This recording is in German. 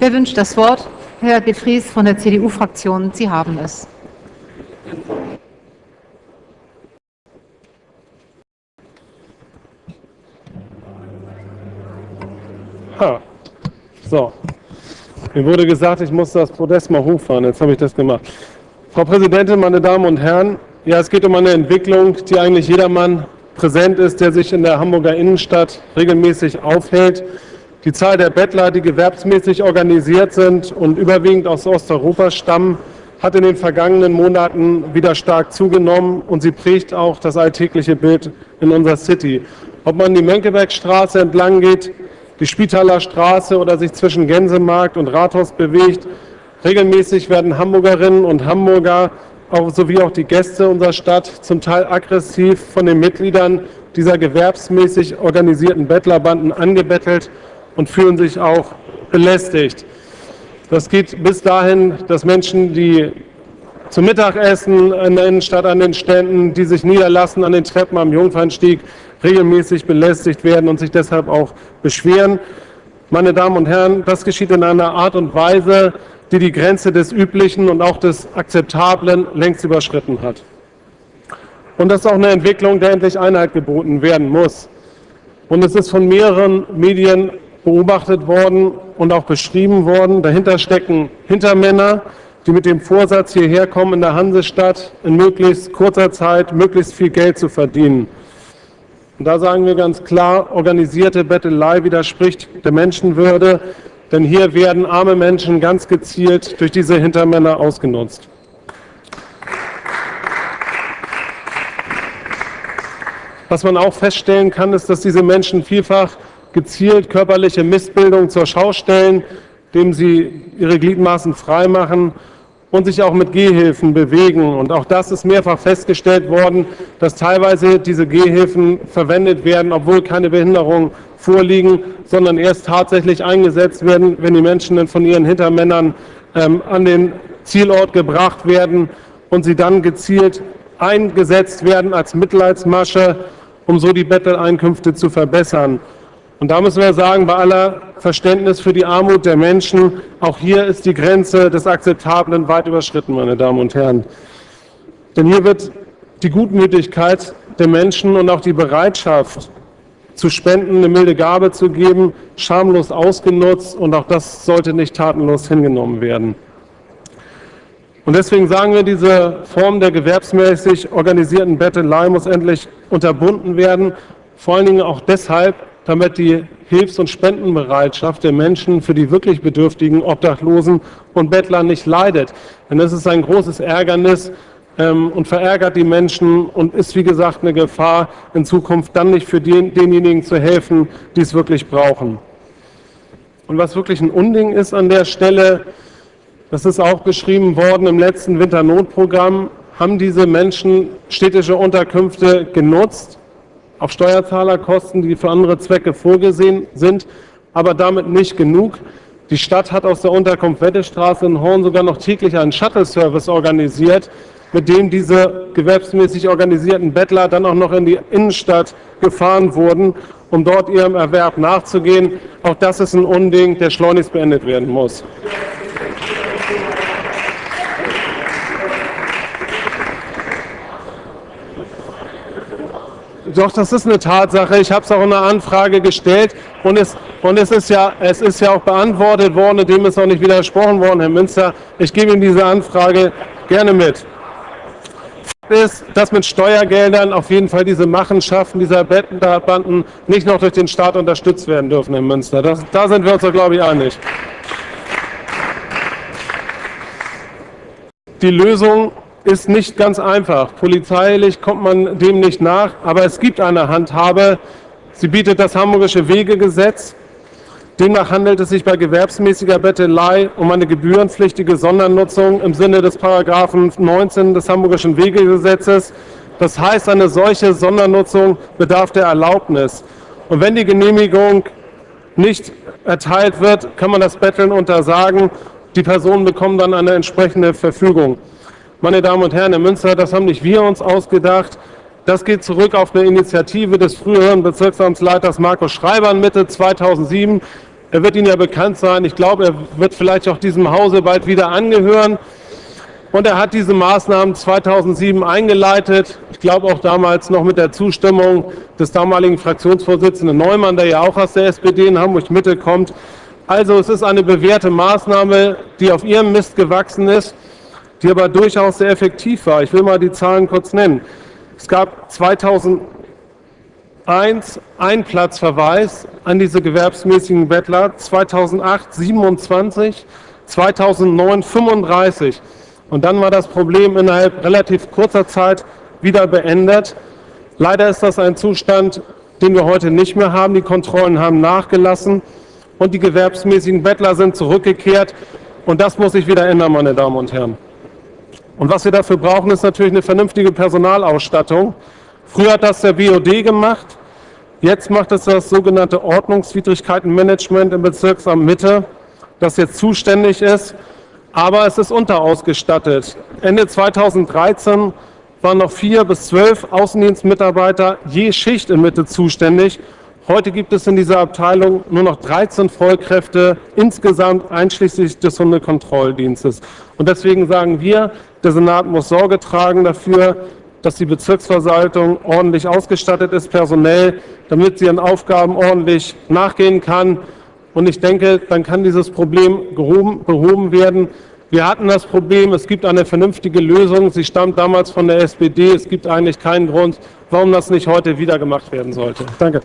Wer wünscht das Wort? Herr de Vries von der CDU-Fraktion, Sie haben es. Ha. So. Mir wurde gesagt, ich muss das Podest mal hochfahren. Jetzt habe ich das gemacht. Frau Präsidentin, meine Damen und Herren, ja, es geht um eine Entwicklung, die eigentlich jedermann präsent ist, der sich in der Hamburger Innenstadt regelmäßig aufhält. Die Zahl der Bettler, die gewerbsmäßig organisiert sind und überwiegend aus Osteuropa stammen, hat in den vergangenen Monaten wieder stark zugenommen und sie prägt auch das alltägliche Bild in unserer City. Ob man die Mönckebergstraße entlang geht, die Spitaler Straße oder sich zwischen Gänsemarkt und Rathaus bewegt. Regelmäßig werden Hamburgerinnen und Hamburger auch, sowie auch die Gäste unserer Stadt zum Teil aggressiv von den Mitgliedern dieser gewerbsmäßig organisierten Bettlerbanden angebettelt und fühlen sich auch belästigt. Das geht bis dahin, dass Menschen, die zum Mittagessen in der Innenstadt an den Ständen, die sich niederlassen an den Treppen am Jungfernstieg, regelmäßig belästigt werden und sich deshalb auch beschweren. Meine Damen und Herren, das geschieht in einer Art und Weise, die die Grenze des Üblichen und auch des Akzeptablen längst überschritten hat. Und das ist auch eine Entwicklung, der endlich Einheit geboten werden muss. Und es ist von mehreren Medien beobachtet worden und auch beschrieben worden. Dahinter stecken Hintermänner, die mit dem Vorsatz hierher kommen, in der Hansestadt in möglichst kurzer Zeit möglichst viel Geld zu verdienen. Und da sagen wir ganz klar, organisierte Bettelei widerspricht der Menschenwürde, denn hier werden arme Menschen ganz gezielt durch diese Hintermänner ausgenutzt. Was man auch feststellen kann, ist, dass diese Menschen vielfach gezielt körperliche Missbildung zur Schau stellen, indem sie ihre Gliedmaßen freimachen und sich auch mit Gehhilfen bewegen. Und auch das ist mehrfach festgestellt worden, dass teilweise diese Gehhilfen verwendet werden, obwohl keine Behinderung vorliegen, sondern erst tatsächlich eingesetzt werden, wenn die Menschen dann von ihren Hintermännern ähm, an den Zielort gebracht werden und sie dann gezielt eingesetzt werden als Mitleidsmasche, um so die Betteleinkünfte zu verbessern. Und da müssen wir sagen, bei aller Verständnis für die Armut der Menschen, auch hier ist die Grenze des Akzeptablen weit überschritten, meine Damen und Herren. Denn hier wird die Gutmütigkeit der Menschen und auch die Bereitschaft zu spenden, eine milde Gabe zu geben, schamlos ausgenutzt und auch das sollte nicht tatenlos hingenommen werden. Und deswegen sagen wir, diese Form der gewerbsmäßig organisierten Bettelei muss endlich unterbunden werden, vor allen Dingen auch deshalb, damit die Hilfs- und Spendenbereitschaft der Menschen für die wirklich bedürftigen Obdachlosen und Bettler nicht leidet. Denn es ist ein großes Ärgernis ähm, und verärgert die Menschen und ist, wie gesagt, eine Gefahr, in Zukunft dann nicht für den, denjenigen zu helfen, die es wirklich brauchen. Und was wirklich ein Unding ist an der Stelle, das ist auch beschrieben worden im letzten Winternotprogramm, haben diese Menschen städtische Unterkünfte genutzt, auf Steuerzahlerkosten, die für andere Zwecke vorgesehen sind, aber damit nicht genug. Die Stadt hat aus der Unterkunft Wettestraße in Horn sogar noch täglich einen Shuttle-Service organisiert, mit dem diese gewerbsmäßig organisierten Bettler dann auch noch in die Innenstadt gefahren wurden, um dort ihrem Erwerb nachzugehen. Auch das ist ein Unding, der schleunigst beendet werden muss. Doch, das ist eine Tatsache. Ich habe es auch in einer Anfrage gestellt und es, und es, ist ja, es ist ja auch beantwortet worden, dem ist auch nicht widersprochen worden, Herr Münster. Ich gebe Ihnen diese Anfrage gerne mit. ist, dass mit Steuergeldern auf jeden Fall diese Machenschaften dieser Banden nicht noch durch den Staat unterstützt werden dürfen, Herr Münster. Das, da sind wir uns, glaube ich, einig. Die Lösung ist nicht ganz einfach. Polizeilich kommt man dem nicht nach, aber es gibt eine Handhabe. Sie bietet das Hamburgische Wegegesetz. Demnach handelt es sich bei gewerbsmäßiger Bettelei um eine gebührenpflichtige Sondernutzung im Sinne des Paragraphen 19 des Hamburgischen Wegegesetzes. Das heißt, eine solche Sondernutzung bedarf der Erlaubnis. Und wenn die Genehmigung nicht erteilt wird, kann man das Betteln untersagen. Die Personen bekommen dann eine entsprechende Verfügung. Meine Damen und Herren, in Münster, das haben nicht wir uns ausgedacht. Das geht zurück auf eine Initiative des früheren Bezirksamtsleiters Markus Schreiber Mitte 2007. Er wird Ihnen ja bekannt sein. Ich glaube, er wird vielleicht auch diesem Hause bald wieder angehören. Und er hat diese Maßnahmen 2007 eingeleitet. Ich glaube auch damals noch mit der Zustimmung des damaligen Fraktionsvorsitzenden Neumann, der ja auch aus der SPD in Hamburg-Mitte kommt. Also es ist eine bewährte Maßnahme, die auf ihrem Mist gewachsen ist, die aber durchaus sehr effektiv war. Ich will mal die Zahlen kurz nennen. Es gab 2001 ein Platzverweis an diese gewerbsmäßigen Bettler, 2008 27, 2009 35. Und dann war das Problem innerhalb relativ kurzer Zeit wieder beendet. Leider ist das ein Zustand, den wir heute nicht mehr haben. Die Kontrollen haben nachgelassen und die gewerbsmäßigen Bettler sind zurückgekehrt. Und das muss sich wieder ändern, meine Damen und Herren. Und was wir dafür brauchen, ist natürlich eine vernünftige Personalausstattung. Früher hat das der BOD gemacht. Jetzt macht es das sogenannte Ordnungswidrigkeitenmanagement im Bezirksamt Mitte, das jetzt zuständig ist aber es ist unterausgestattet. Ende 2013 waren noch vier bis zwölf Außendienstmitarbeiter je Schicht in Mitte zuständig. Heute gibt es in dieser Abteilung nur noch 13 Vollkräfte insgesamt einschließlich des Hundekontrolldienstes. Und deswegen sagen wir, der Senat muss Sorge tragen dafür, dass die Bezirksverwaltung ordentlich ausgestattet ist, personell, damit sie ihren Aufgaben ordentlich nachgehen kann. Und ich denke, dann kann dieses Problem behoben werden. Wir hatten das Problem, es gibt eine vernünftige Lösung. Sie stammt damals von der SPD. Es gibt eigentlich keinen Grund, warum das nicht heute wieder gemacht werden sollte. Danke.